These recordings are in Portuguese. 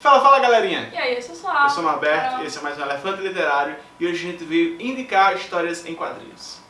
Fala, fala galerinha! E aí, eu sou Sá. Eu sou o Norberto, esse é mais um Elefante Literário e hoje a gente veio indicar histórias em quadrinhos.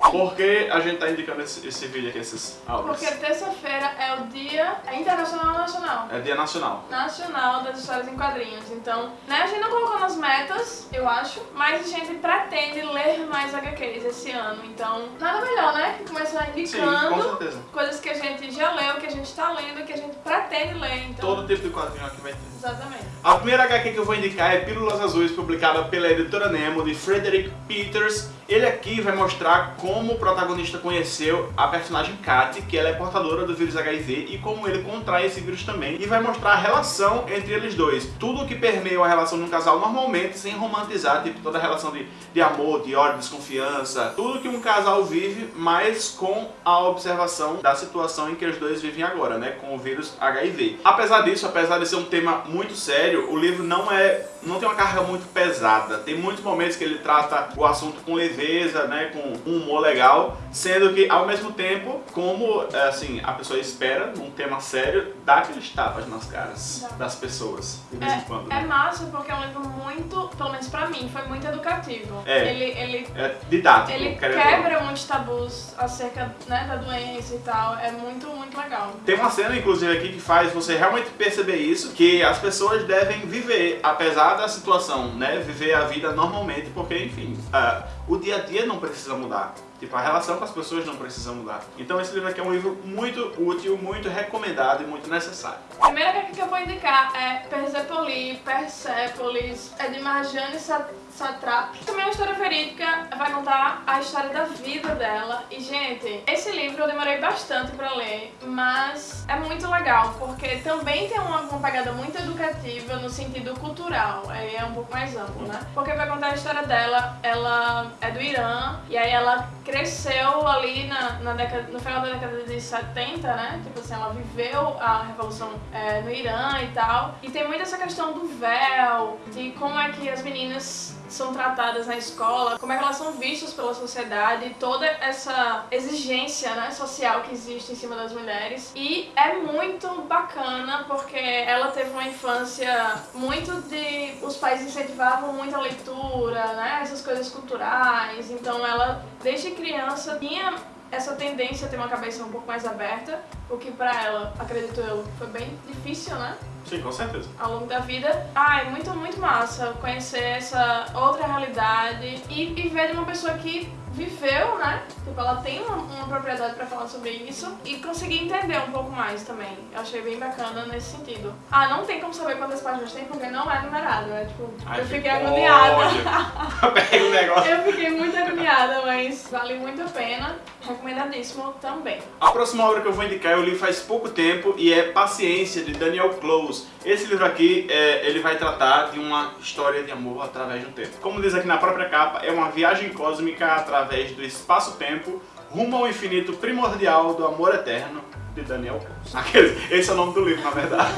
Por que a gente está indicando esse, esse, vídeo aqui, esses áudios? Porque terça-feira é o dia é internacional ou nacional? É dia nacional. Nacional das histórias em quadrinhos. Então, né, a gente não colocou nas metas, eu acho, mas a gente pretende ler mais HQs esse ano. Então, nada melhor, né? Que começar indicando Sim, coisas que a gente já leu, que a gente está lendo, que a gente pretende ler. Então... Todo tipo de quadrinho aqui vai ter. Exatamente. A primeira HQ que eu vou indicar é Pílulas Azuis, publicada pela editora Nemo, de Frederick Peters. Ele aqui vai mostrar como o protagonista conheceu a personagem Kat, que ela é portadora do vírus HIV, e como ele contrai esse vírus também, e vai mostrar a relação entre eles dois. Tudo que permeia a relação de um casal normalmente, sem romantizar, tipo toda a relação de, de amor, de ódio, desconfiança, tudo que um casal vive, mas com a observação da situação em que os dois vivem agora, né, com o vírus HIV. Apesar disso, apesar de ser um tema muito sério, o livro não é não tem uma carga muito pesada. Tem muitos momentos que ele trata o assunto com leveza, né, com um humor legal, sendo que ao mesmo tempo, como assim, a pessoa espera num tema sério, dá aqueles tapas nas caras das pessoas, de vez é, em quando. É massa porque é um livro muito, pelo menos pra mim, foi muito educativo. É, ele, ele, é didático. Ele quebra muitos tabus acerca né, da doença e tal. É muito, muito legal. Tem uma cena, inclusive, aqui que faz você realmente perceber isso, que as pessoas devem viver, apesar da situação, né? Viver a vida normalmente, porque, enfim, uh, o dia a dia não precisa mudar. Tipo, a relação com as pessoas não precisa mudar. Então esse livro aqui é um livro muito útil, muito recomendado e muito necessário. A primeira que eu vou indicar é Persepolis, Persepolis, é de Marjane Satrap. Também é uma história verídica, vai contar a história da vida dela. E, gente, esse livro eu demorei bastante pra ler, mas é muito legal, porque também tem uma, uma pegada muito educativa no sentido cultural, aí é um pouco mais amplo, né? Porque vai contar a história dela, ela é do Irã, e aí ela cresceu ali na, na década, no final da década de 70, né? Tipo assim, ela viveu a revolução é, no Irã e tal. E tem muito essa questão do véu, de como é que as meninas são tratadas na escola, como é que elas são vistas pela sociedade, toda essa exigência né, social que existe em cima das mulheres. E é muito bacana porque ela teve uma infância muito de... os pais incentivavam muito a leitura, né, essas coisas culturais, então ela desde criança tinha essa tendência a ter uma cabeça um pouco mais aberta, o que pra ela, acredito eu, foi bem difícil, né? Sim, com certeza. Ao longo da vida. Ah, é muito, muito massa conhecer essa outra realidade e, e ver de uma pessoa que viveu, né? Tipo, ela tem uma, uma propriedade pra falar sobre isso e conseguir entender um pouco mais também. Eu achei bem bacana nesse sentido. Ah, não tem como saber quantas páginas tem porque não é numerado, é tipo... Ai, eu fiquei agoniada. Pega o negócio. Eu fiquei muito agoniada, mas vale muito a pena. Recomendadíssimo também. A próxima obra que eu vou indicar eu li faz pouco tempo e é Paciência, de Daniel Close. Esse livro aqui, é, ele vai tratar de uma história de amor através do tempo. Como diz aqui na própria capa, é uma viagem cósmica através do espaço-tempo rumo ao infinito primordial do amor eterno de Daniel Close. Esse é o nome do livro, na verdade.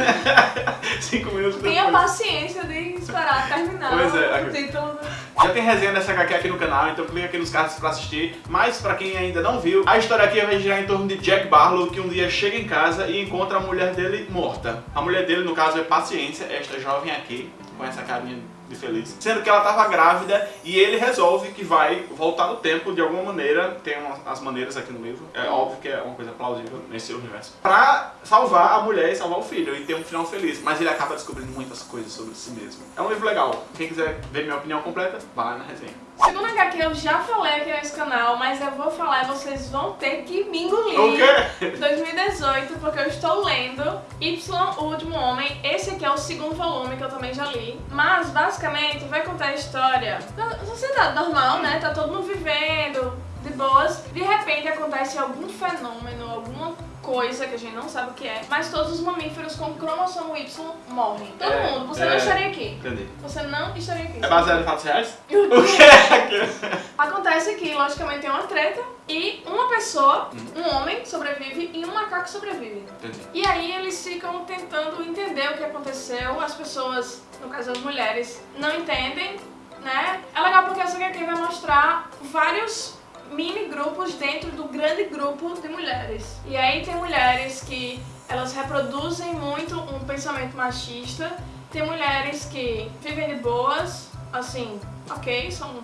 Cinco minutos depois. Tenha paciência de esperar terminar pois é, o título. Já tem resenha dessa HQ aqui no canal, então clica aqui nos cards pra assistir. Mas pra quem ainda não viu, a história aqui vai girar em torno de Jack Barlow, que um dia chega em casa e encontra a mulher dele morta. A mulher dele, no caso, é Paciência, esta jovem aqui, com essa carinha de feliz. Sendo que ela estava grávida e ele resolve que vai voltar no tempo de alguma maneira, tem umas, as maneiras aqui no livro, é óbvio que é uma coisa plausível nesse universo, pra salvar a mulher e salvar o filho e ter um final feliz. Mas ele acaba descobrindo muitas coisas sobre si mesmo. É um livro legal. Quem quiser ver minha opinião completa, vai na resenha. Segundo HQ eu já falei aqui nesse canal, mas eu vou falar e vocês vão ter que me engolir. O quê? 2018, porque eu estou lendo Y, o Último Homem. Esse aqui é o segundo volume que eu também já li. Mas, basicamente, vai contar a história da sociedade normal, né? Tá todo mundo vivendo, de boas. De repente acontece algum fenômeno, alguma coisa que a gente não sabe o que é, mas todos os mamíferos com cromossomo Y morrem. Todo é, mundo. Você é, não estaria aqui. Entendi. Você não estaria aqui. É baseado em fatos reais? o quê? Acontece que, logicamente, tem uma treta e uma pessoa, hum. um homem, sobrevive e um macaco sobrevive. Entendi. E aí eles ficam tentando entender o que aconteceu. As pessoas, no caso as mulheres, não entendem, né? É legal porque essa HQ vai mostrar vários mini grupos dentro do grande grupo de mulheres. E aí tem mulheres que elas reproduzem muito um pensamento machista, tem mulheres que vivem de boas, assim, ok, são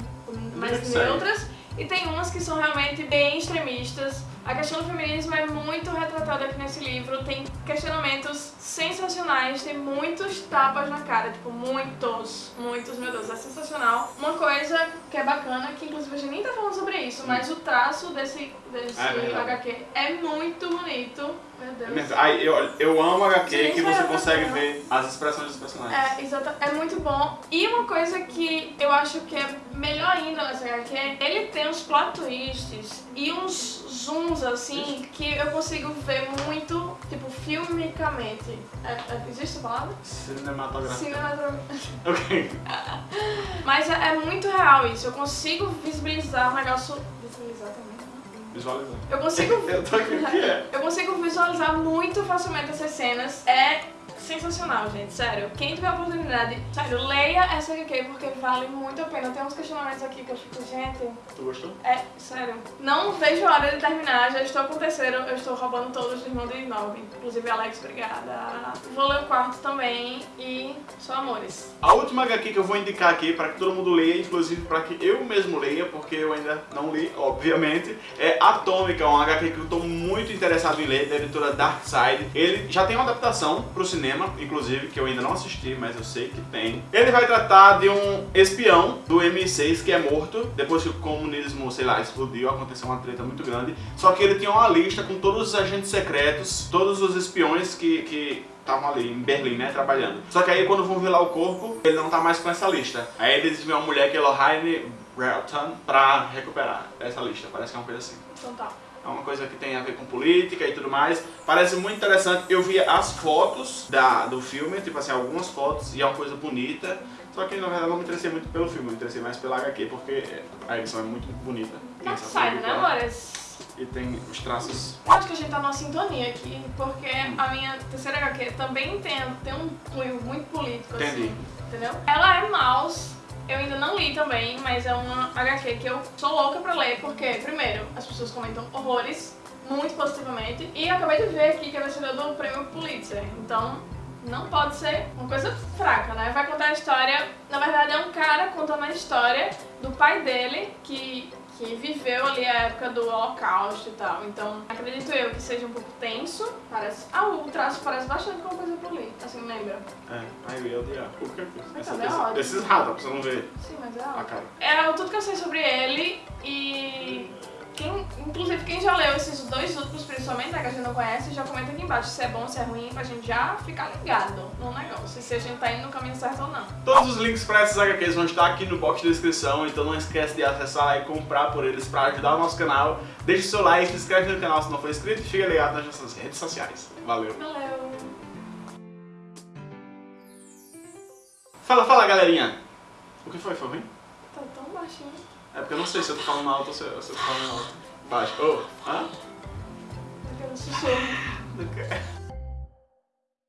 mais neutras, e tem umas que são realmente bem extremistas. A questão do feminismo é muito retratada aqui nesse livro, tem questionamentos sensacionais, tem muitos tapas na cara, tipo, muitos, muitos, meu Deus, é sensacional. Uma coisa que é bacana, que inclusive a gente nem tá falando sobre isso, mas o traço desse, desse é HQ é muito bonito. Meu Deus. Ai, eu, eu amo HQ Sim, que você consegue ver as expressões dos personagens. É, exato. É muito bom. E uma coisa que eu acho que é melhor ainda nessa HQ, ele tem uns plot twists e uns zooms assim que eu consigo ver muito, tipo, filmicamente. É, é, existe a palavra? Cinematográfico. Cinematográfico. ok. Mas é, é, muito real isso. Eu consigo visibilizar o negócio. Visibilizar também. Né? Visualizar. Eu consigo. eu tô aqui, o que é? Eu consigo visualizar muito facilmente essas cenas. É sensacional, gente, sério. Quem tiver a oportunidade, sério, leia essa HQ porque vale muito a pena. Tem uns questionamentos aqui que eu fico, gente... Tu gostou? É, sério. Não vejo a hora de terminar, já estou com o terceiro, eu estou roubando todos do irmão de nove. Inclusive, Alex, obrigada. Vou ler o quarto também e só amores. A última HQ que eu vou indicar aqui para que todo mundo leia, inclusive para que eu mesmo leia, porque eu ainda não li, obviamente, é Atômica, um HQ que eu estou muito interessado em ler, da editora Darkside. Ele já tem uma adaptação para o cinema, cinema, inclusive, que eu ainda não assisti, mas eu sei que tem. Ele vai tratar de um espião do MI6 que é morto, depois que o comunismo, sei lá, explodiu, aconteceu uma treta muito grande. Só que ele tinha uma lista com todos os agentes secretos, todos os espiões que, que estavam ali em Berlim, né, trabalhando. Só que aí quando vão ver lá o corpo, ele não tá mais com essa lista. Aí eles vêem uma mulher que é Lohane Breton pra recuperar essa lista. Parece que é uma coisa assim. Então tá é uma coisa que tem a ver com política e tudo mais. Parece muito interessante. Eu vi as fotos da, do filme, tipo assim, algumas fotos, e é uma coisa bonita. Só que na verdade não me interessei muito pelo filme, me interessei mais pela HQ, porque a edição é muito bonita. Mas sai, né, Amores? Tem os traços... Acho que a gente tá numa sintonia aqui, porque a minha terceira HQ também tem, tem um cunho muito político, assim, Entendi. assim. Entendeu? Ela é mouse, eu ainda não li também, mas é uma HQ que eu sou louca pra ler, porque, primeiro, as pessoas comentam horrores, muito positivamente, e acabei de ver aqui que é vencedor do prêmio Pulitzer, então não pode ser uma coisa fraca, né? Vai contar a história, na verdade é um cara contando a história do pai dele, que que viveu ali a época do holocausto e tal. Então, acredito eu que seja um pouco tenso. Parece... Ah, o traço parece bastante com coisa por ali, assim, lembra? É, aí eu ia odiar. Por que? Essa, é essa, esses ratos, pra você não ver Sim, mas é ótimo. a cara. É tudo que eu sei sobre ele e quem, inclusive, quem já leu esses dois últimos, principalmente, né, que a gente não conhece, já comenta aqui embaixo se é bom, se é ruim, pra gente já ficar ligado no negócio, se a gente tá indo no caminho certo ou não. Todos os links pra essas HQs vão estar aqui no box de descrição, então não esquece de acessar e comprar por eles pra ajudar o nosso canal. Deixe seu like, se inscreve no canal se não for inscrito e fica ligado nas nossas redes sociais. Valeu! Valeu! Fala, fala, galerinha! O que foi? Foi ruim? Tá tão baixinho. É porque eu não sei se eu tô falando alto ou se eu tô falando alto. Baixo. Oh, hã? Eu quero sussurro.